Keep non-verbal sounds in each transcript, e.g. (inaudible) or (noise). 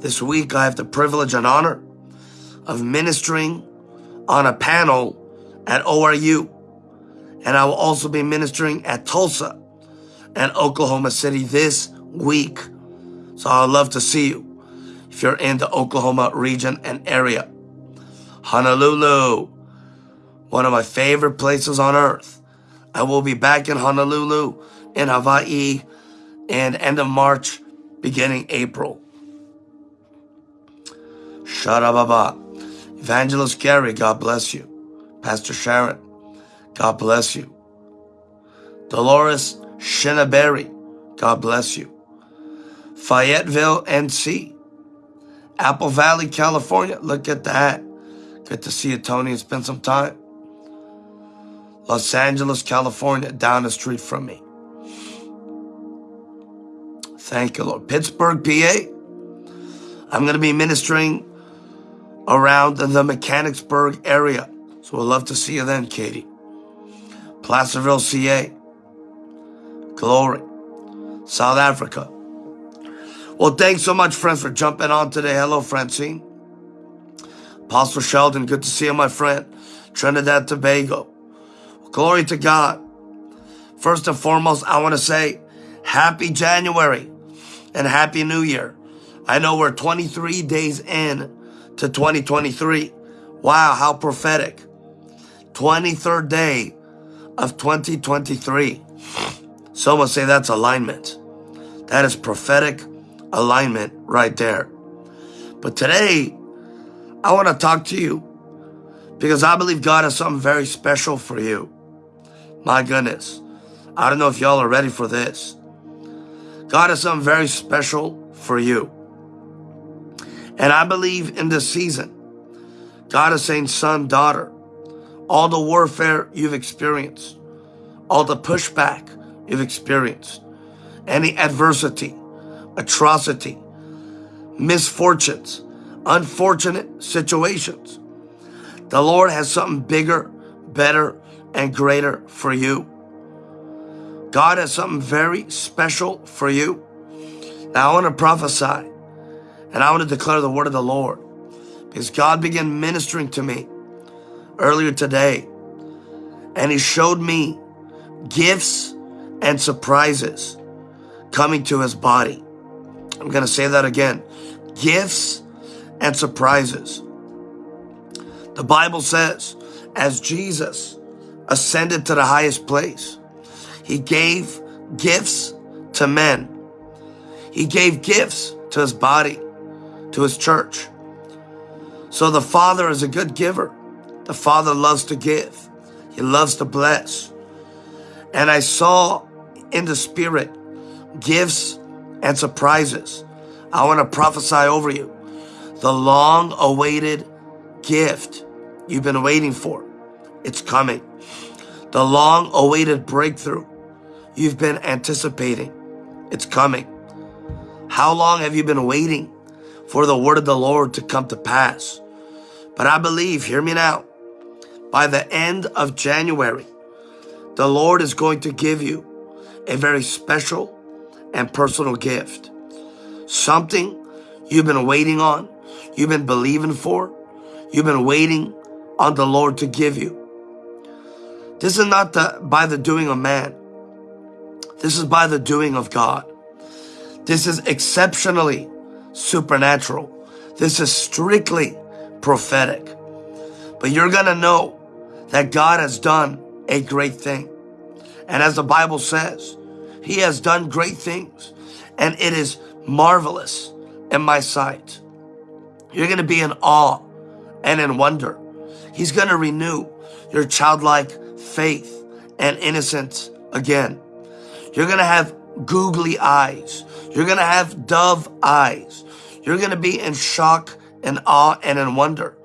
This week I have the privilege and honor of ministering on a panel at ORU. And I will also be ministering at Tulsa and Oklahoma City this week. So I'd love to see you if you're in the Oklahoma region and area. Honolulu, one of my favorite places on earth. I will be back in Honolulu in Hawaii and end of March, beginning April. Sharababa. Evangelist Gary, God bless you. Pastor Sharon, God bless you. Dolores Shinaberry, God bless you. Fayetteville, NC. Apple Valley, California. Look at that. Good to see you, Tony, and spend some time. Los Angeles, California, down the street from me. Thank you, Lord. Pittsburgh, PA. I'm going to be ministering around the Mechanicsburg area. So we'd love to see you then, Katie. Placerville, CA. Glory. South Africa. Well, thanks so much, friends, for jumping on today. Hello, Francine. Apostle Sheldon, good to see you, my friend. Trinidad, Tobago. Glory to God. First and foremost, I want to say happy January and happy New Year. I know we're 23 days in to 2023. Wow, how prophetic. 23rd day of 2023. Some will say that's alignment. That is prophetic alignment right there. But today, I want to talk to you because I believe God has something very special for you. My goodness. I don't know if y'all are ready for this. God has something very special for you. And I believe in this season, God is saying, son, daughter, all the warfare you've experienced, all the pushback you've experienced, any adversity, atrocity, misfortunes, unfortunate situations. The Lord has something bigger, better, and greater for you. God has something very special for you. Now I want to prophesy and I want to declare the word of the Lord because God began ministering to me earlier today and he showed me gifts and surprises coming to his body. I'm going to say that again. Gifts and surprises. The Bible says, as Jesus ascended to the highest place, he gave gifts to men. He gave gifts to his body, to his church. So the Father is a good giver. The Father loves to give. He loves to bless. And I saw in the Spirit gifts and surprises. I want to prophesy over you. The long awaited gift you've been waiting for. It's coming. The long awaited breakthrough you've been anticipating. It's coming. How long have you been waiting for the word of the Lord to come to pass? But I believe, hear me now, by the end of January, the Lord is going to give you a very special and personal gift. Something you've been waiting on, you've been believing for, you've been waiting on the Lord to give you. This is not the, by the doing of man. This is by the doing of God. This is exceptionally supernatural. This is strictly prophetic. But you're going to know that God has done a great thing. And as the Bible says, he has done great things and it is marvelous in my sight. You're going to be in awe and in wonder. He's going to renew your childlike faith and innocence again. You're going to have googly eyes. You're going to have dove eyes. You're going to be in shock and awe and in wonder.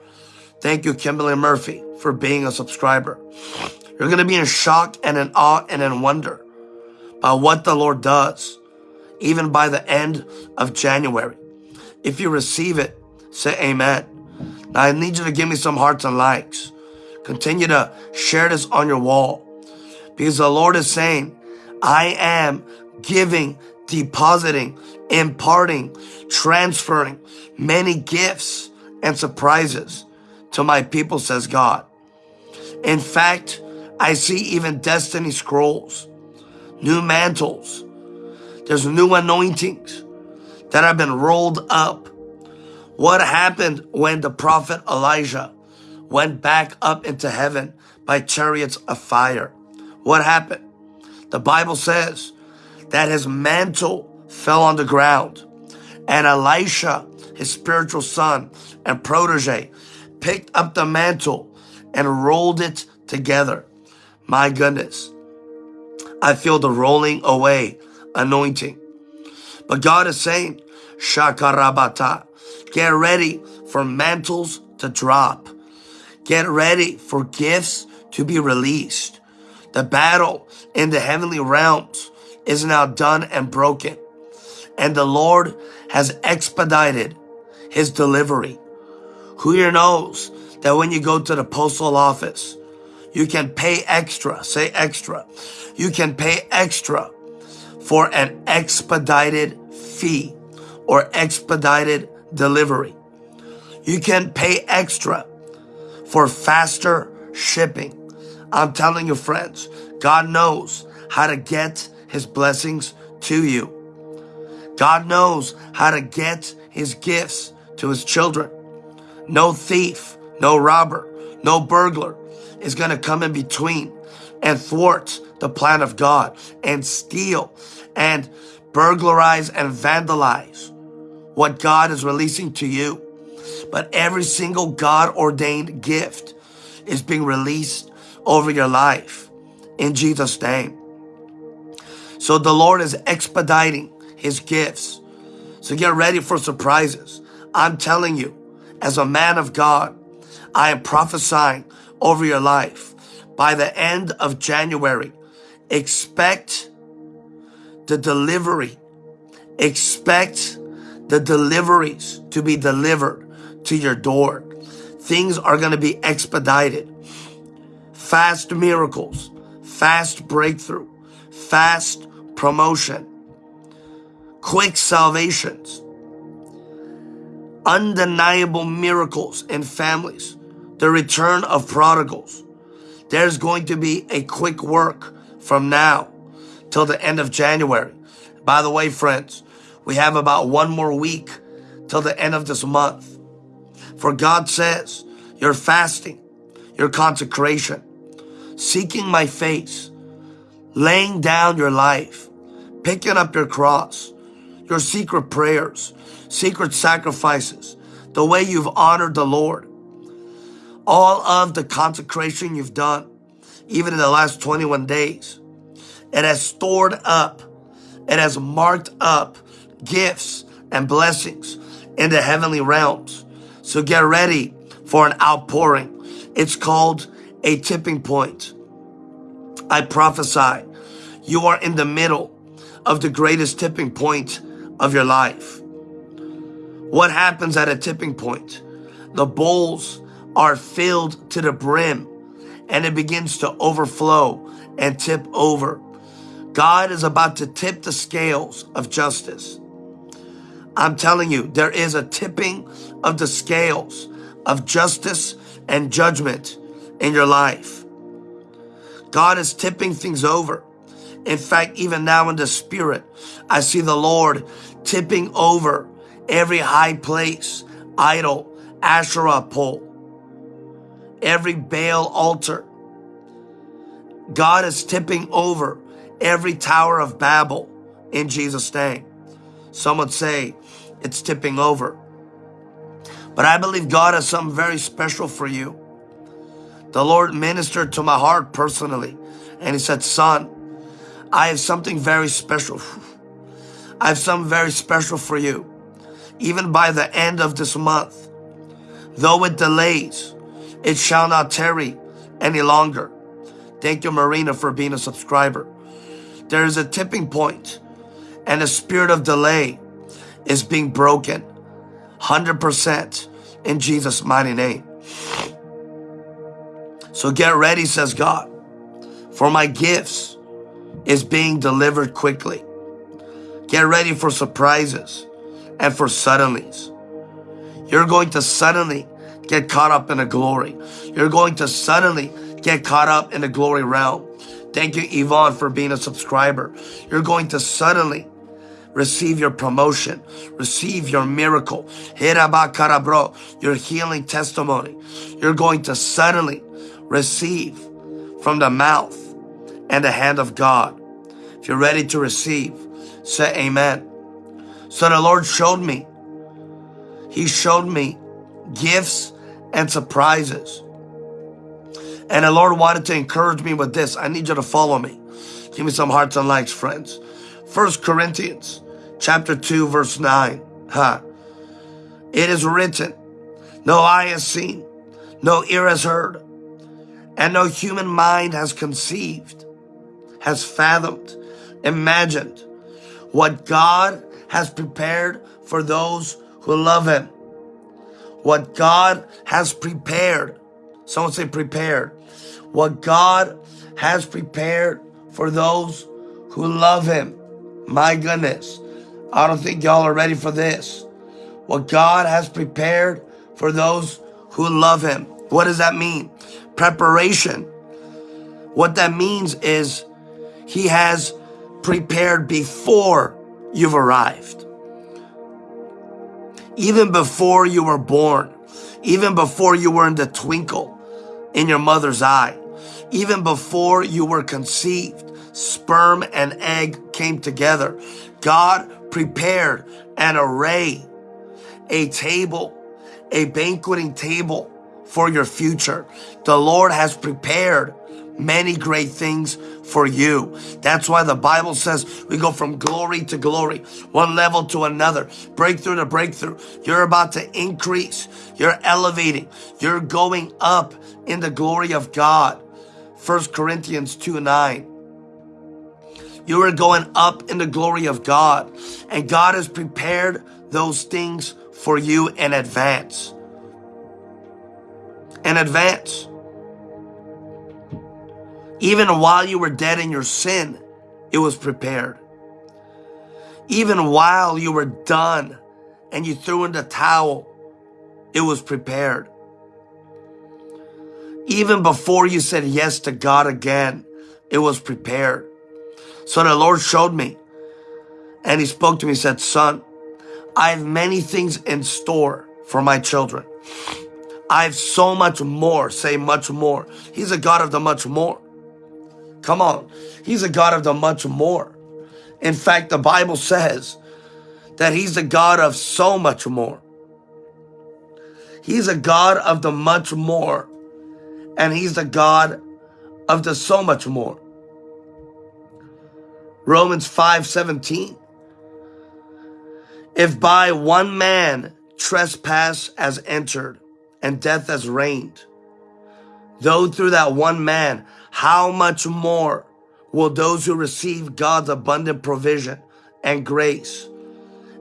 Thank you, Kimberly Murphy, for being a subscriber. You're going to be in shock and in awe and in wonder by what the Lord does, even by the end of January. If you receive it, say amen. Now I need you to give me some hearts and likes. Continue to share this on your wall because the Lord is saying, I am giving, depositing imparting, transferring many gifts and surprises to my people, says God. In fact, I see even destiny scrolls, new mantles. There's new anointings that have been rolled up. What happened when the prophet Elijah went back up into heaven by chariots of fire? What happened? The Bible says that his mantle fell on the ground and Elisha, his spiritual son and protege, picked up the mantle and rolled it together. My goodness. I feel the rolling away anointing. But God is saying, Shakarabata, get ready for mantles to drop. Get ready for gifts to be released. The battle in the heavenly realms is now done and broken. And the Lord has expedited his delivery. Who here knows that when you go to the postal office, you can pay extra, say extra. You can pay extra for an expedited fee or expedited delivery. You can pay extra for faster shipping. I'm telling you, friends, God knows how to get his blessings to you. God knows how to get his gifts to his children. No thief, no robber, no burglar is going to come in between and thwart the plan of God and steal and burglarize and vandalize what God is releasing to you. But every single God ordained gift is being released over your life in Jesus' name. So the Lord is expediting his gifts. So get ready for surprises. I'm telling you, as a man of God, I am prophesying over your life. By the end of January, expect the delivery. Expect the deliveries to be delivered to your door. Things are going to be expedited. Fast miracles, fast breakthrough, fast promotion, quick salvations, undeniable miracles in families, the return of prodigals. There's going to be a quick work from now till the end of January. By the way, friends, we have about one more week till the end of this month. For God says, your fasting, your consecration, seeking my face, laying down your life, picking up your cross, your secret prayers, secret sacrifices, the way you've honored the Lord, all of the consecration you've done, even in the last 21 days, it has stored up, it has marked up gifts and blessings in the heavenly realms. So get ready for an outpouring. It's called a tipping point. I prophesy you are in the middle of the greatest tipping point of your life. What happens at a tipping point? The bowls are filled to the brim and it begins to overflow and tip over. God is about to tip the scales of justice. I'm telling you, there is a tipping of the scales of justice and judgment in your life. God is tipping things over. In fact, even now in the spirit, I see the Lord tipping over every high place, idol, Asherah pole, every Baal altar. God is tipping over every tower of Babel in Jesus' name. Some would say it's tipping over. But I believe God has something very special for you. The Lord ministered to my heart personally, and He said, Son, I have something very special. I have something very special for you. Even by the end of this month, though it delays, it shall not tarry any longer. Thank you, Marina, for being a subscriber. There is a tipping point and a spirit of delay is being broken 100% in Jesus' mighty name. So get ready, says God, for my gifts is being delivered quickly. Get ready for surprises and for suddenlies. You're going to suddenly get caught up in the glory. You're going to suddenly get caught up in the glory realm. Thank you, Yvonne, for being a subscriber. You're going to suddenly receive your promotion, receive your miracle, your healing testimony. You're going to suddenly receive from the mouth and the hand of God. If you're ready to receive, say amen. So the Lord showed me. He showed me gifts and surprises. And the Lord wanted to encourage me with this. I need you to follow me. Give me some hearts and likes, friends. First Corinthians chapter 2, verse 9. Huh. It is written, no eye has seen, no ear has heard, and no human mind has conceived, has fathomed, imagined what God has prepared for those who love Him. What God has prepared. Someone say prepared. What God has prepared for those who love Him. My goodness. I don't think y'all are ready for this. What God has prepared for those who love Him. What does that mean? Preparation. What that means is He has prepared before you've arrived. Even before you were born, even before you were in the twinkle in your mother's eye, even before you were conceived, sperm and egg came together. God prepared an array, a table, a banqueting table for your future. The Lord has prepared many great things for you. That's why the Bible says we go from glory to glory, one level to another, breakthrough to breakthrough. You're about to increase. You're elevating. You're going up in the glory of God. 1 Corinthians 2 9. You are going up in the glory of God. And God has prepared those things for you in advance. In advance. Even while you were dead in your sin, it was prepared. Even while you were done and you threw in the towel, it was prepared. Even before you said yes to God again, it was prepared. So the Lord showed me and he spoke to me, said, son, I have many things in store for my children. I have so much more, say much more. He's a God of the much more. Come on. He's a God of the much more. In fact, the Bible says that he's the God of so much more. He's a God of the much more. And he's the God of the so much more. Romans 5 17. If by one man trespass has entered and death has reigned, though through that one man, how much more will those who receive God's abundant provision and grace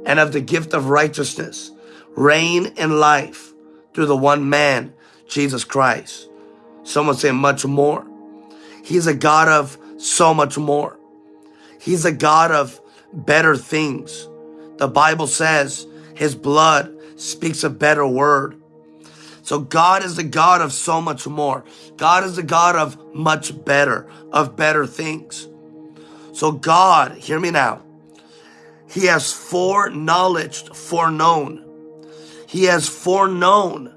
and of the gift of righteousness reign in life through the one man, Jesus Christ? Someone say much more. He's a God of so much more. He's a God of better things. The Bible says his blood speaks a better word. So God is the God of so much more. God is the God of much better, of better things. So God, hear me now. He has foreknowledged, foreknown. He has foreknown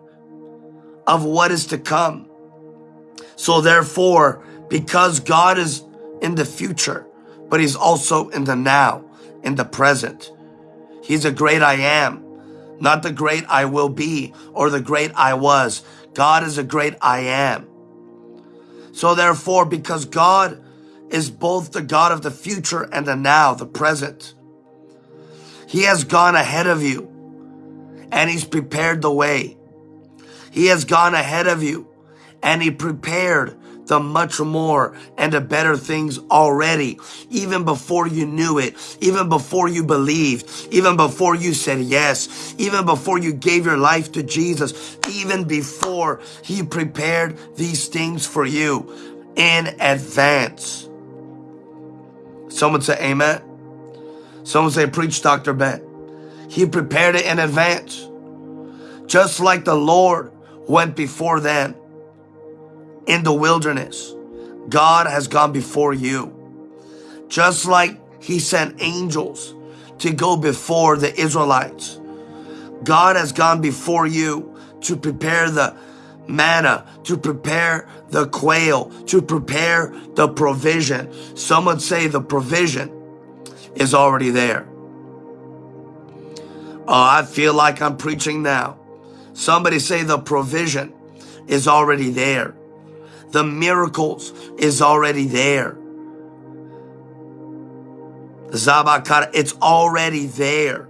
of what is to come. So therefore, because God is in the future, but he's also in the now, in the present. He's a great I am, not the great I will be or the great I was. God is a great I am. So therefore, because God is both the God of the future and the now, the present, he has gone ahead of you and he's prepared the way. He has gone ahead of you and he prepared the much more and the better things already, even before you knew it, even before you believed, even before you said yes, even before you gave your life to Jesus, even before he prepared these things for you in advance. Someone say amen. Someone say, Preach, Dr. Ben. He prepared it in advance. Just like the Lord went before them in the wilderness, God has gone before you. Just like He sent angels to go before the Israelites, God has gone before you to prepare the manna, to prepare the quail, to prepare the provision. Some would say the provision is already there. Oh, I feel like I'm preaching now. Somebody say the provision is already there. The miracles is already there. Zabakara, it's already there.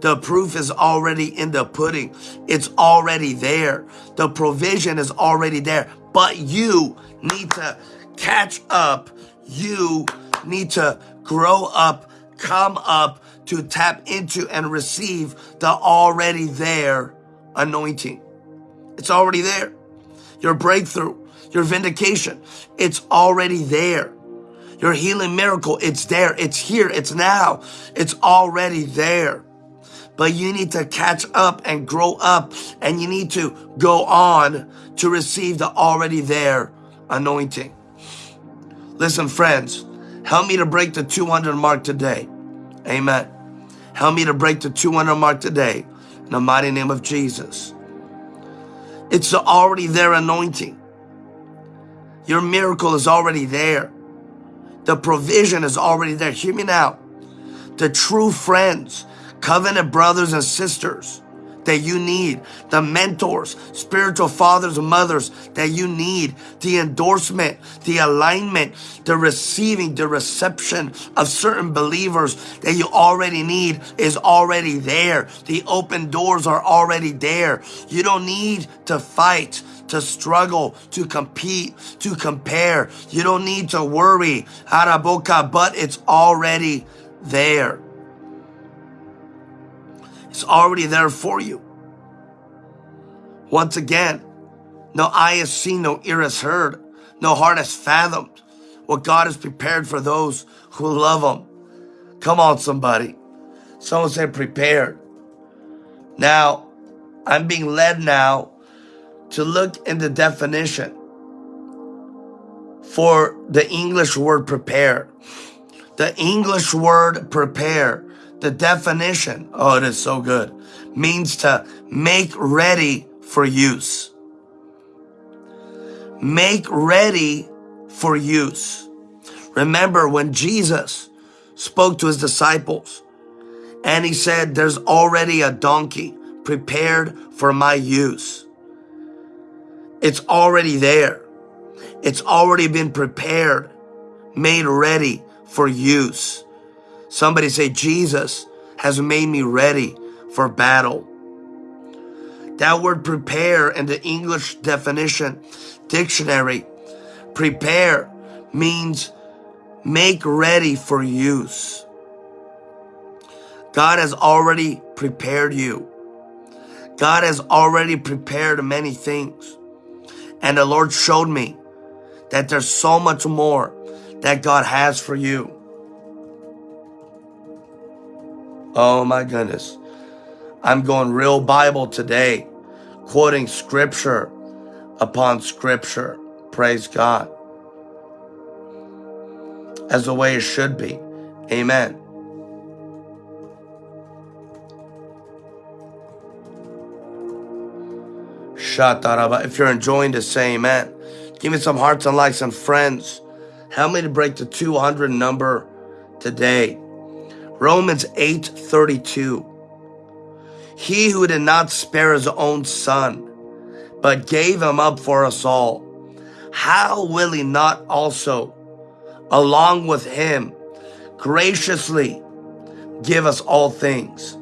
The proof is already in the pudding. It's already there. The provision is already there. But you need to catch up. You need to grow up, come up to tap into and receive the already there anointing. It's already there. Your breakthrough, your vindication, it's already there. Your healing miracle, it's there. It's here. It's now. It's already there. But you need to catch up and grow up and you need to go on to receive the already there anointing. Listen, friends, help me to break the 200 mark today. Amen. Help me to break the 200 mark today in the mighty name of Jesus. It's the already there anointing. Your miracle is already there. The provision is already there. Hear me now. The true friends covenant brothers and sisters that you need, the mentors, spiritual fathers and mothers that you need, the endorsement, the alignment, the receiving, the reception of certain believers that you already need is already there. The open doors are already there. You don't need to fight to struggle, to compete, to compare. You don't need to worry, haraboka, but it's already there. It's already there for you. Once again, no eye has seen, no ear has heard, no heart has fathomed what God has prepared for those who love Him. Come on, somebody. Someone said prepared. Now, I'm being led now to look in the definition for the English word prepare. The English word prepare the definition, oh, it is so good, means to make ready for use. Make ready for use. Remember when Jesus spoke to his disciples and he said, There's already a donkey prepared for my use. It's already there. It's already been prepared, made ready for use. Somebody say, Jesus has made me ready for battle. That word prepare in the English definition dictionary, prepare means make ready for use. God has already prepared you. God has already prepared many things. And the Lord showed me that there's so much more that God has for you. Oh my goodness. I'm going real Bible today, quoting scripture upon scripture. Praise God. As the way it should be. Amen. Shataraba. If you're enjoying this, say amen. Give me some hearts and likes and friends. Help me to break the 200 number today. Romans 8:32 He who did not spare his own son but gave him up for us all how will he not also along with him graciously give us all things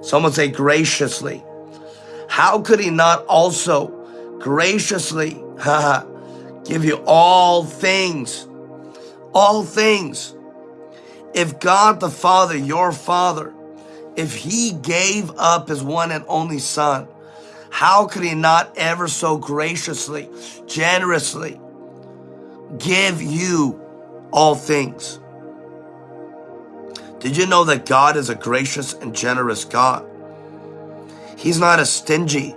someone say graciously how could he not also graciously give you all things all things if God the Father, your Father, if He gave up His one and only Son, how could He not ever so graciously, generously give you all things? Did you know that God is a gracious and generous God? He's not a stingy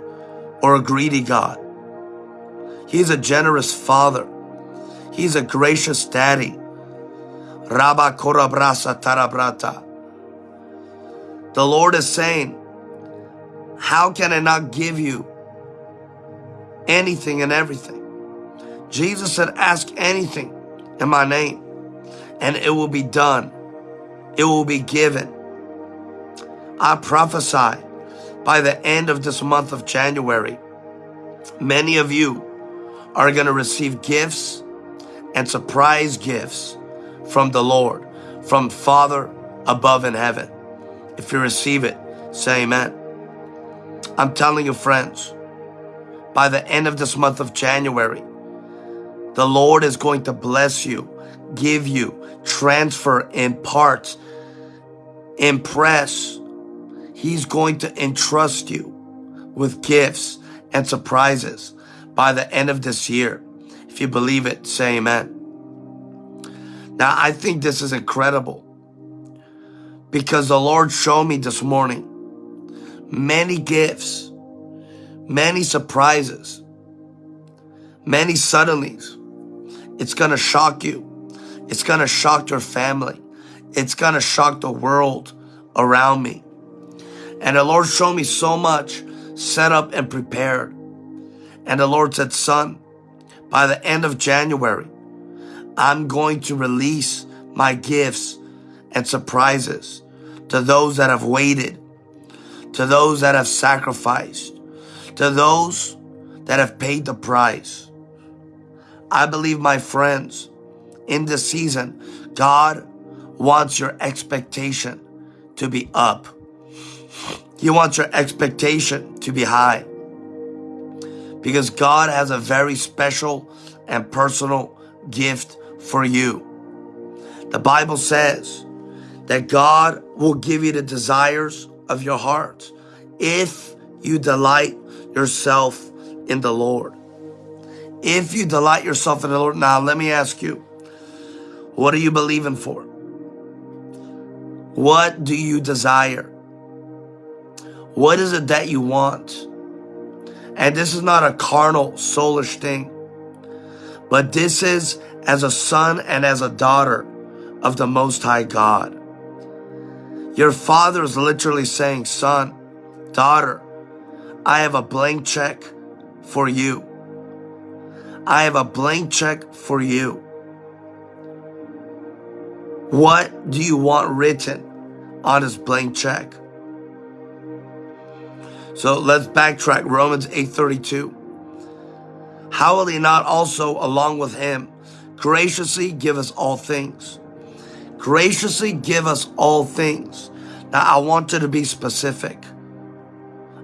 or a greedy God. He's a generous father. He's a gracious daddy. Rabba korabrasa tarabrata. The Lord is saying, how can I not give you anything and everything? Jesus said, ask anything in my name and it will be done. It will be given. I prophesy by the end of this month of January, many of you are going to receive gifts and surprise gifts from the Lord, from Father above in heaven. If you receive it, say amen. I'm telling you, friends, by the end of this month of January, the Lord is going to bless you, give you, transfer, impart, impress. He's going to entrust you with gifts and surprises by the end of this year. If you believe it, say amen. Now, I think this is incredible because the Lord showed me this morning many gifts, many surprises, many suddenlies. It's going to shock you. It's going to shock your family. It's going to shock the world around me. And the Lord showed me so much set up and prepared. And the Lord said, son, by the end of January, I'm going to release my gifts and surprises to those that have waited, to those that have sacrificed, to those that have paid the price. I believe, my friends, in this season, God wants your expectation to be up. He wants your expectation to be high because God has a very special and personal gift for you. The Bible says that God will give you the desires of your heart if you delight yourself in the Lord. If you delight yourself in the Lord. Now, let me ask you, what are you believing for? What do you desire? What is it that you want? And this is not a carnal, soulish thing, but this is as a son and as a daughter of the Most High God. Your father is literally saying, son, daughter, I have a blank check for you. I have a blank check for you. What do you want written on this blank check? So let's backtrack. Romans 8:32. How will he not also along with him graciously give us all things? Graciously give us all things. Now I want you to be specific.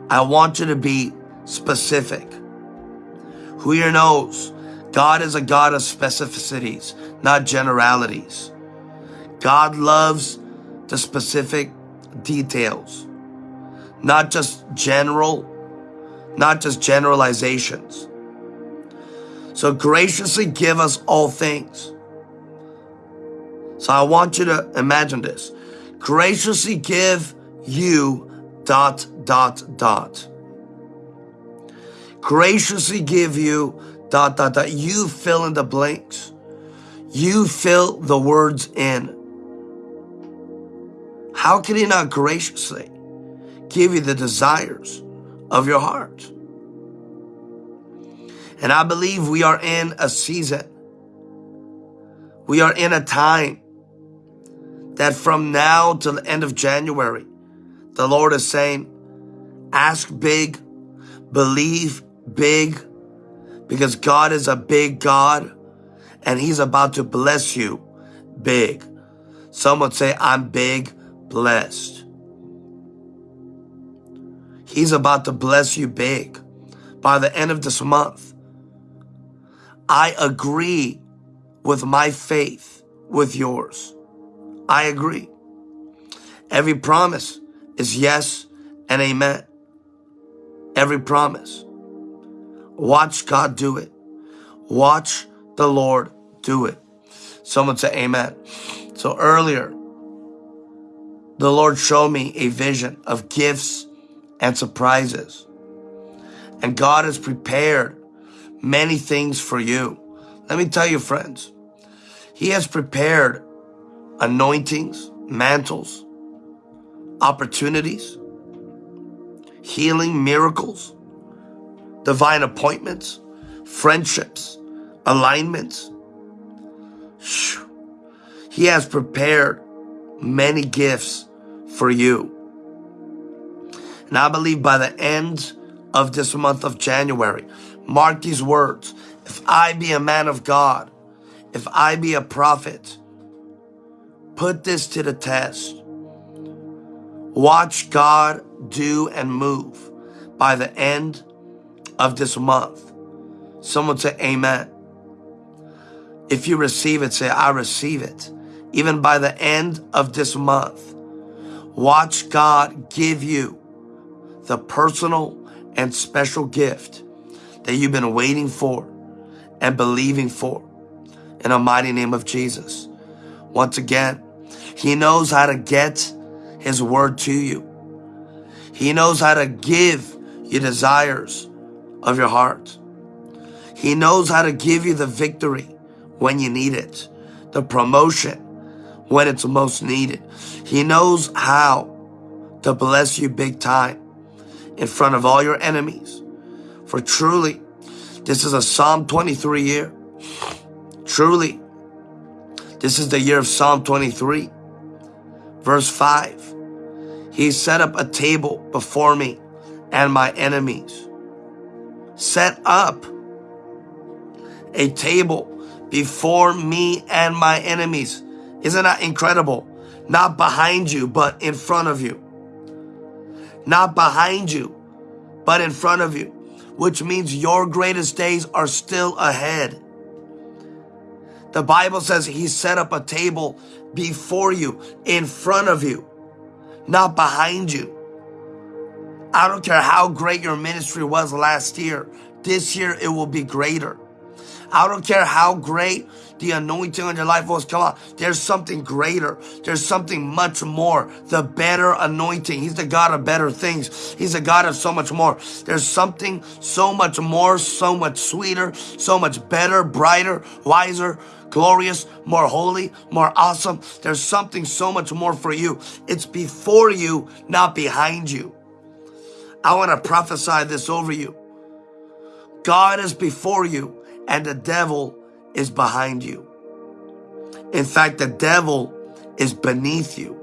I want you to be specific. Who here knows God is a God of specificities, not generalities. God loves the specific details not just general, not just generalizations. So graciously give us all things. So I want you to imagine this. Graciously give you dot, dot, dot. Graciously give you dot, dot, dot. You fill in the blanks. You fill the words in. How can he not graciously? Give you the desires of your heart. And I believe we are in a season. We are in a time that from now till the end of January, the Lord is saying, ask big, believe big, because God is a big God and he's about to bless you big. Some would say, I'm big blessed. He's about to bless you big by the end of this month. I agree with my faith with yours. I agree. Every promise is yes and amen. Every promise. Watch God do it. Watch the Lord do it. Someone say amen. So earlier, the Lord showed me a vision of gifts and surprises. And God has prepared many things for you. Let me tell you, friends, He has prepared anointings, mantles, opportunities, healing, miracles, divine appointments, friendships, alignments. He has prepared many gifts for you. And I believe by the end of this month of January, mark these words. If I be a man of God, if I be a prophet, put this to the test. Watch God do and move by the end of this month. Someone say amen. If you receive it, say, I receive it. Even by the end of this month, watch God give you the personal and special gift that you've been waiting for and believing for in the mighty name of Jesus. Once again, He knows how to get His word to you. He knows how to give you desires of your heart. He knows how to give you the victory when you need it, the promotion when it's most needed. He knows how to bless you big time in front of all your enemies. For truly, this is a Psalm 23 year. Truly, this is the year of Psalm 23. Verse 5. He set up a table before me and my enemies. Set up a table before me and my enemies. Isn't that incredible? Not behind you, but in front of you. Not behind you, but in front of you, which means your greatest days are still ahead. The Bible says he set up a table before you, in front of you, not behind you. I don't care how great your ministry was last year. This year it will be greater. I don't care how great the anointing on your life was. Come on. There's something greater. There's something much more. The better anointing. He's the God of better things. He's the God of so much more. There's something so much more, so much sweeter, so much better, brighter, wiser, glorious, more holy, more awesome. There's something so much more for you. It's before you, not behind you. I want to prophesy this over you. God is before you and the devil is behind you. In fact, the devil is beneath you.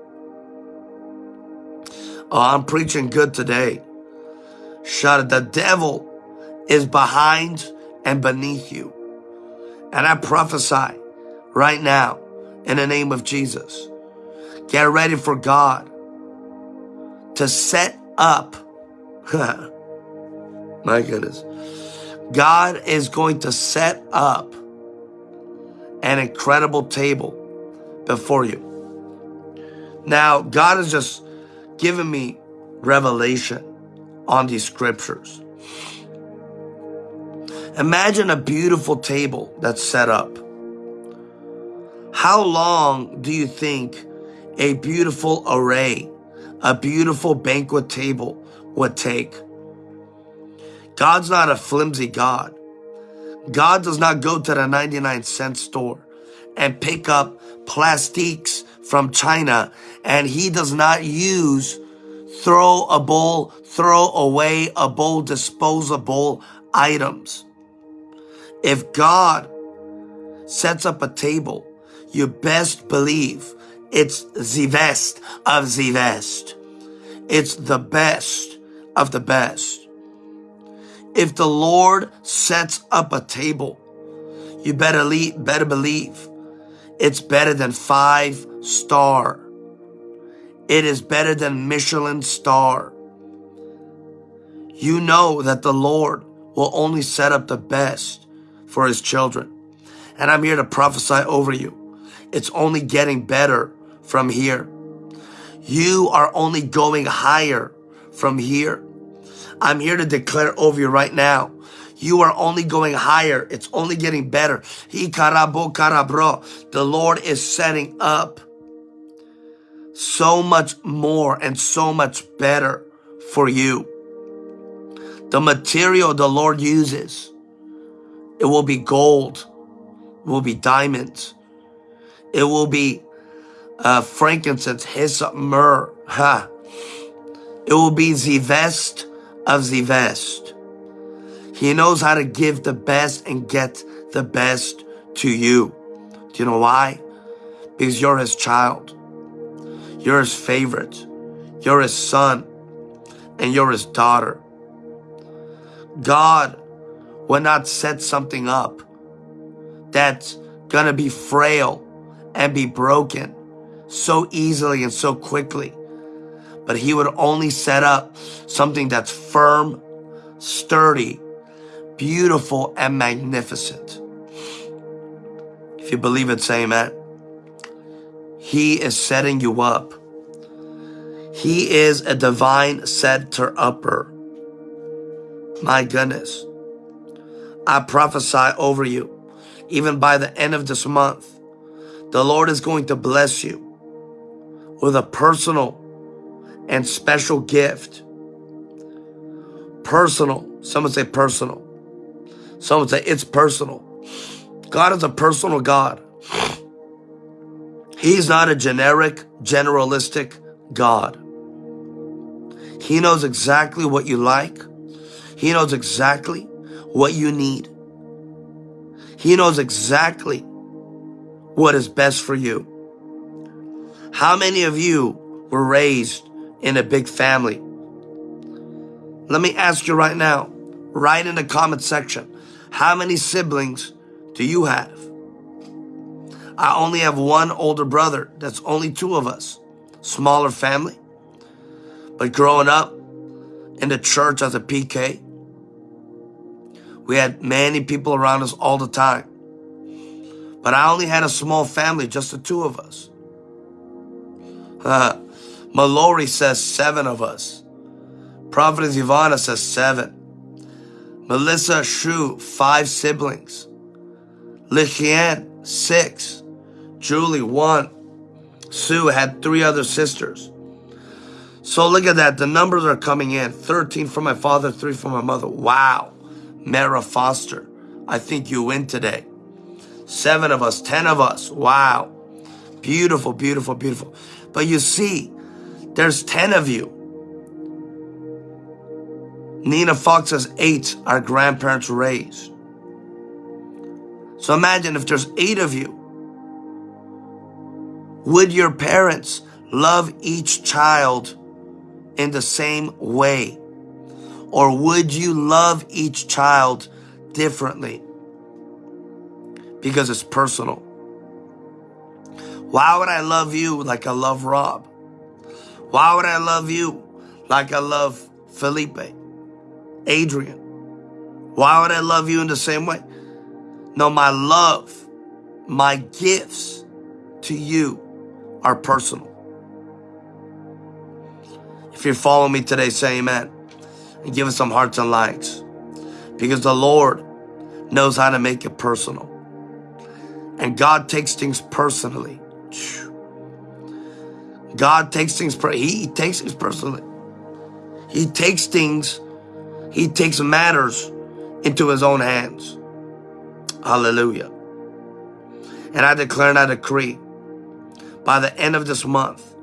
Oh, I'm preaching good today. Shut it. The devil is behind and beneath you. And I prophesy right now in the name of Jesus. Get ready for God to set up. (laughs) My goodness God is going to set up an incredible table before you. Now, God has just given me revelation on these scriptures. Imagine a beautiful table that's set up. How long do you think a beautiful array, a beautiful banquet table would take? God's not a flimsy God. God does not go to the 99 cent store and pick up plastiques from China and he does not use throw a bowl, throw away a bowl, disposable items. If God sets up a table, you best believe it's the best of the best. It's the best of the best. If the Lord sets up a table, you better, leave, better believe it's better than five star. It is better than Michelin star. You know that the Lord will only set up the best for his children. And I'm here to prophesy over you. It's only getting better from here. You are only going higher from here. I'm here to declare over you right now. You are only going higher. It's only getting better. The Lord is setting up so much more and so much better for you. The material the Lord uses, it will be gold, it will be diamonds, it will be uh, frankincense, hyssop, myrrh. Ha. It will be the best of the best. He knows how to give the best and get the best to you. Do you know why? Because you're his child. You're his favorite. You're his son. And you're his daughter. God will not set something up that's gonna be frail and be broken so easily and so quickly. But he would only set up something that's firm, sturdy, beautiful, and magnificent. If you believe it, say amen. He is setting you up. He is a divine setter upper. My goodness. I prophesy over you, even by the end of this month, the Lord is going to bless you with a personal and special gift. Personal. Someone say personal. Someone say it's personal. God is a personal God. He's not a generic, generalistic God. He knows exactly what you like. He knows exactly what you need. He knows exactly what is best for you. How many of you were raised in a big family? Let me ask you right now, right in the comment section, how many siblings do you have? I only have one older brother. That's only two of us. Smaller family. But growing up in the church as a PK, we had many people around us all the time. But I only had a small family, just the two of us. Uh, Mallory says seven of us. Prophetess Ivana says seven. Melissa Shu, five siblings. Lichian, six. Julie, one. Sue had three other sisters. So look at that. The numbers are coming in. 13 from my father, three from my mother. Wow. Mara Foster, I think you win today. Seven of us, 10 of us. Wow. Beautiful, beautiful, beautiful. But you see, there's 10 of you. Nina Fox has eight, our grandparents raised. So imagine if there's eight of you. Would your parents love each child in the same way? Or would you love each child differently? Because it's personal. Why would I love you like I love Rob? Why would I love you like I love Felipe, Adrian? Why would I love you in the same way? No, my love, my gifts to you are personal. If you're following me today, say amen. And give us some hearts and likes. Because the Lord knows how to make it personal. And God takes things personally. God takes things, he takes things personally. He takes things, he takes matters into his own hands. Hallelujah. And I declare and I decree by the end of this month,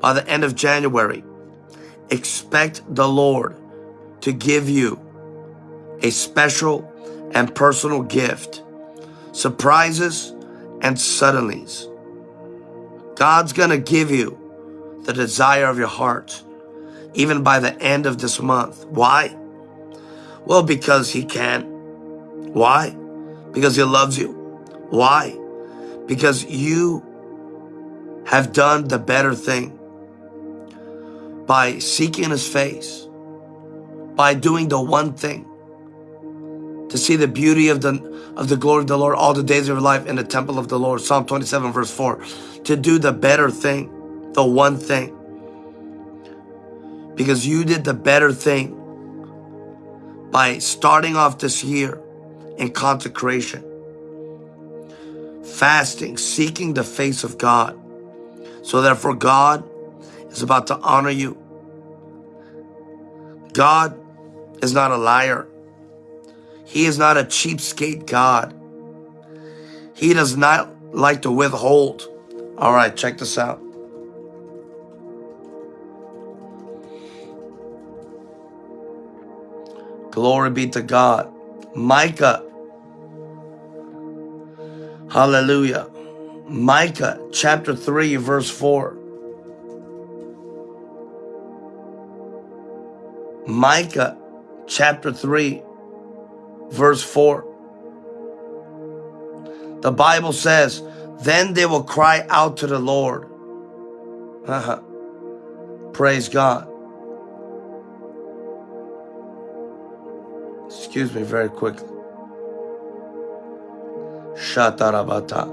by the end of January, expect the Lord to give you a special and personal gift, surprises and suddenlies. God's going to give you the desire of your heart, even by the end of this month. Why? Well, because He can. Why? Because He loves you. Why? Because you have done the better thing by seeking His face, by doing the one thing to see the beauty of the of the glory of the Lord all the days of your life in the temple of the Lord. Psalm 27 verse 4. To do the better thing, the one thing. Because you did the better thing by starting off this year in consecration, fasting, seeking the face of God. So therefore God is about to honor you. God is not a liar. He is not a cheapskate God. He does not like to withhold. All right, check this out. Glory be to God. Micah. Hallelujah. Micah chapter 3, verse 4. Micah chapter 3, verse 4. The Bible says, Then they will cry out to the Lord. (laughs) Praise God. Excuse me very quickly. Shatarabata.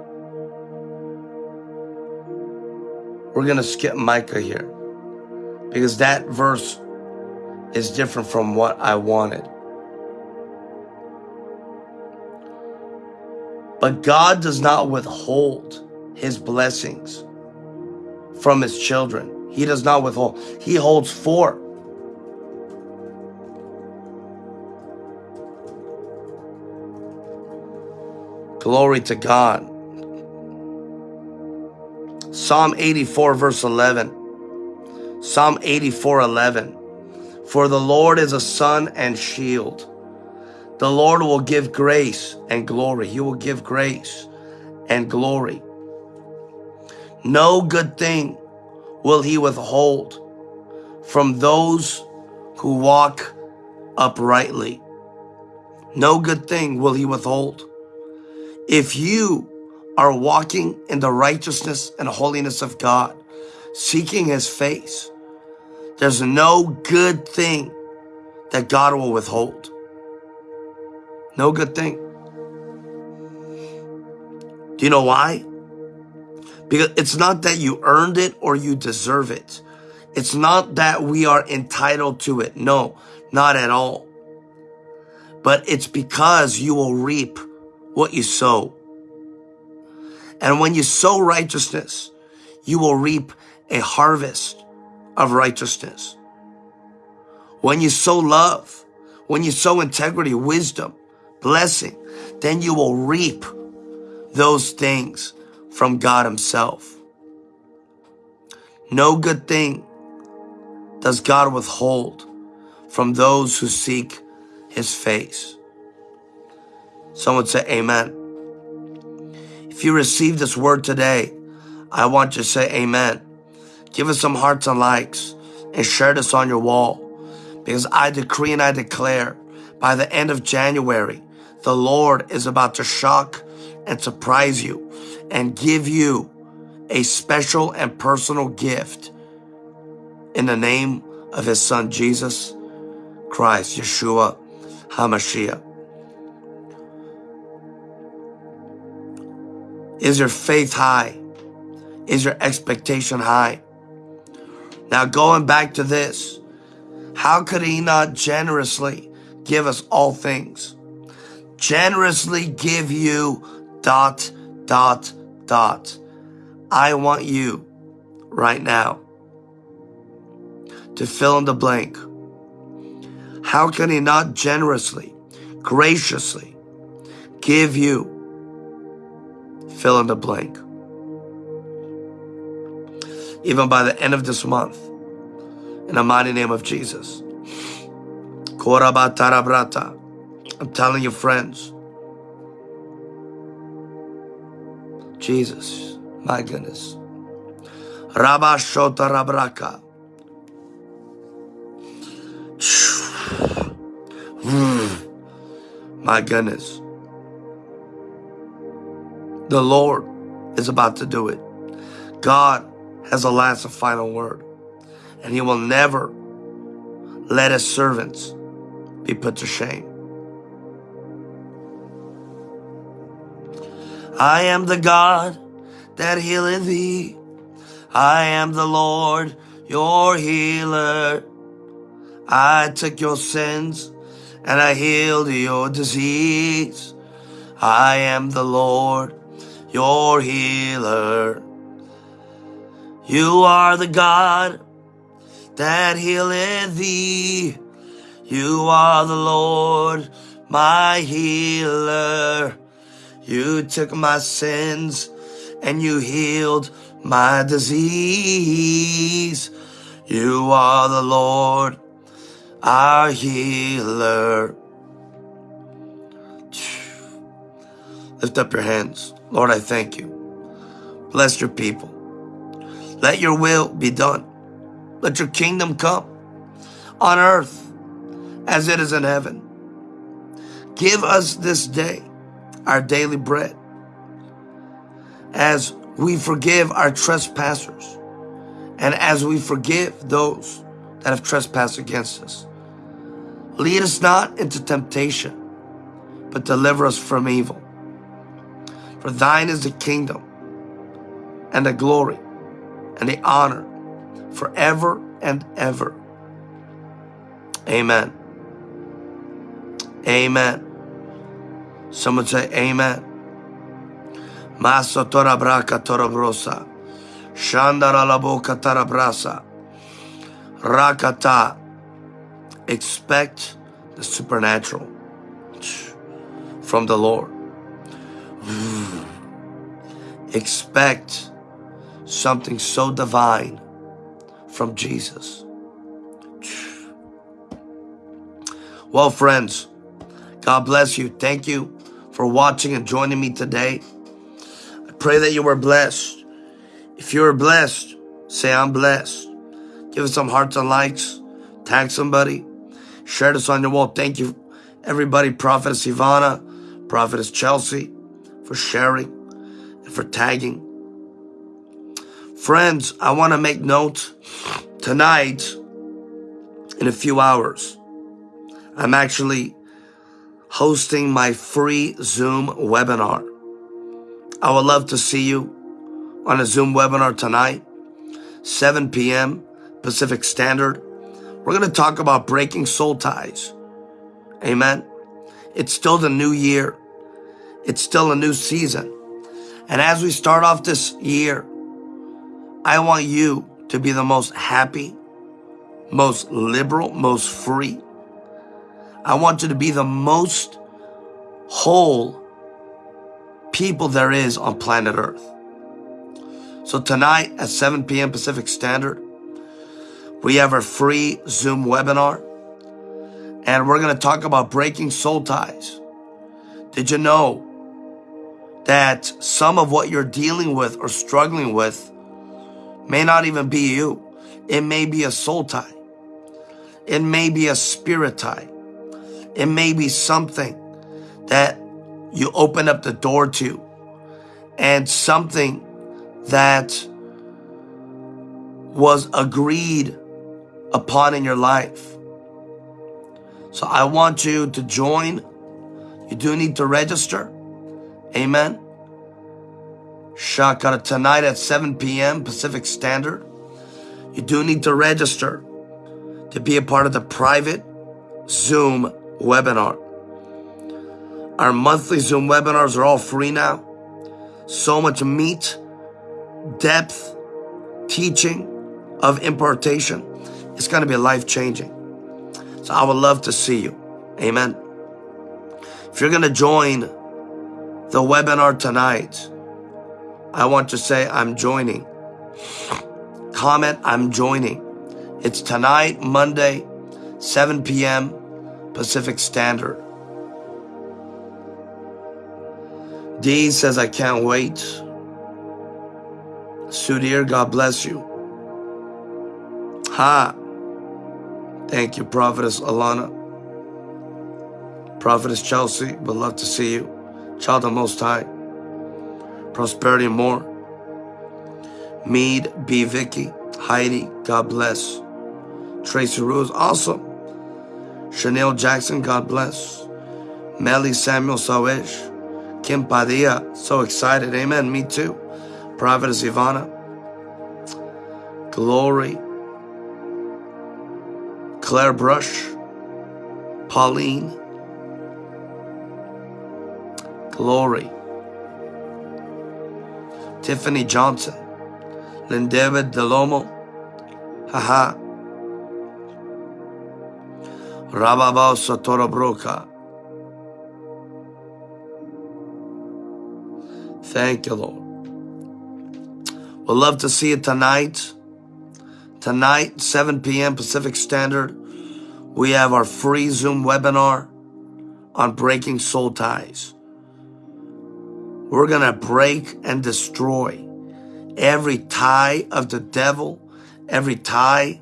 We're going to skip Micah here because that verse is different from what I wanted. But God does not withhold his blessings from his children. He does not withhold. He holds forth Glory to God. Psalm 84, verse 11. Psalm 84, 11. For the Lord is a sun and shield. The Lord will give grace and glory. He will give grace and glory. No good thing will he withhold from those who walk uprightly. No good thing will he withhold. If you are walking in the righteousness and holiness of God, seeking his face, there's no good thing that God will withhold. No good thing. Do you know why? Because it's not that you earned it or you deserve it. It's not that we are entitled to it. No, not at all. But it's because you will reap what you sow. And when you sow righteousness, you will reap a harvest of righteousness. When you sow love, when you sow integrity, wisdom, blessing, then you will reap those things from God Himself. No good thing does God withhold from those who seek His face. Someone say amen. If you receive this word today, I want you to say amen. Give us some hearts and likes and share this on your wall because I decree and I declare by the end of January, the Lord is about to shock and surprise you and give you a special and personal gift in the name of his son Jesus Christ, Yeshua HaMashiach. Is your faith high? Is your expectation high? Now, going back to this, how could he not generously give us all things? Generously give you dot, dot, dot. I want you right now to fill in the blank. How can he not generously, graciously give you fill in the blank. Even by the end of this month, in the mighty name of Jesus. I'm telling you, friends. Jesus, my goodness. Rabba Shota Rabraka. Hmm. My goodness. The Lord is about to do it. God has a last and final word, and He will never let His servants be put to shame. I am the God that healeth thee. I am the Lord, your healer. I took your sins and I healed your disease. I am the Lord, your healer. You are the God that healeth thee. You are the Lord, my healer. You took my sins and you healed my disease. You are the Lord, our healer. Lift up your hands. Lord, I thank you. Bless your people. Let your will be done. Let your kingdom come on earth as it is in heaven. Give us this day our daily bread as we forgive our trespassers and as we forgive those that have trespassed against us. Lead us not into temptation, but deliver us from evil. For thine is the kingdom and the glory and the honor forever and ever. Amen. Amen. Someone say amen. Maso tora braka tora brosa. Shandara la boca tarabrasa. Rakata. Expect the supernatural from the Lord. Mm. Expect something so divine from Jesus. Well, friends, God bless you. Thank you for watching and joining me today. I pray that you were blessed. If you were blessed, say, I'm blessed. Give us some hearts and likes. Tag somebody. Share this on your wall. Thank you, everybody. Prophetess Ivana, Prophetess Chelsea, for sharing and for tagging. Friends, I want to make note tonight, in a few hours, I'm actually hosting my free Zoom webinar. I would love to see you on a Zoom webinar tonight, 7 p.m. Pacific Standard. We're going to talk about breaking soul ties. Amen. It's still the new year. It's still a new season. And as we start off this year, I want you to be the most happy, most liberal, most free. I want you to be the most whole people there is on planet Earth. So tonight at 7 p.m. Pacific Standard, we have our free Zoom webinar and we're going to talk about breaking soul ties. Did you know that some of what you're dealing with or struggling with may not even be you. It may be a soul tie. It may be a spirit tie. It may be something that you open up the door to and something that was agreed upon in your life. So I want you to join. You do need to register. Amen. Shakara tonight at 7 p.m. Pacific Standard. You do need to register to be a part of the private Zoom webinar. Our monthly Zoom webinars are all free now. So much meat, depth, teaching of impartation. It's going to be life changing. So I would love to see you. Amen. If you're going to join the webinar tonight, I want to say I'm joining. Comment, I'm joining. It's tonight, Monday, 7 p.m. Pacific Standard. D says, I can't wait. Sudhir, God bless you. Ha. Thank you, Prophetess Alana. Prophetess Chelsea, would love to see you. Child of Most High prosperity more. Mead, B. Vicky, Heidi, God bless. Tracy Rose, awesome. Chanel Jackson, God bless. Melly Samuel Sawesh, Kim Padilla, so excited. Amen. Me too. Prophetess Ivana. Glory. Claire Brush. Pauline. Glory. Tiffany Johnson, Lindavid Delomo, haha, Rababa Satorabroka. Thank you, Lord. We'll love to see you tonight. Tonight, 7 p.m. Pacific Standard, we have our free Zoom webinar on breaking soul ties. We're going to break and destroy every tie of the devil, every tie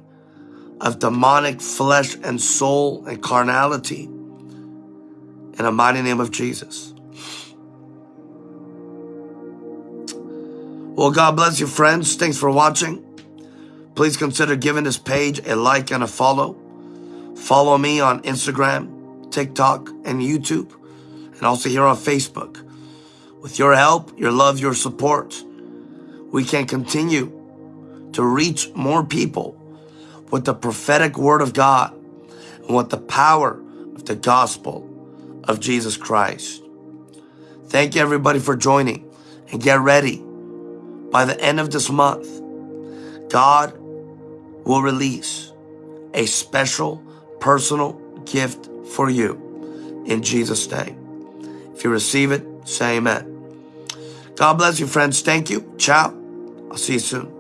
of demonic flesh and soul and carnality in the mighty name of Jesus. Well, God bless you, friends. Thanks for watching. Please consider giving this page a like and a follow. Follow me on Instagram, TikTok, and YouTube, and also here on Facebook. With your help, your love, your support, we can continue to reach more people with the prophetic word of God and with the power of the gospel of Jesus Christ. Thank you everybody for joining and get ready. By the end of this month, God will release a special personal gift for you in Jesus' name. If you receive it, say amen. God bless you, friends. Thank you. Ciao. I'll see you soon.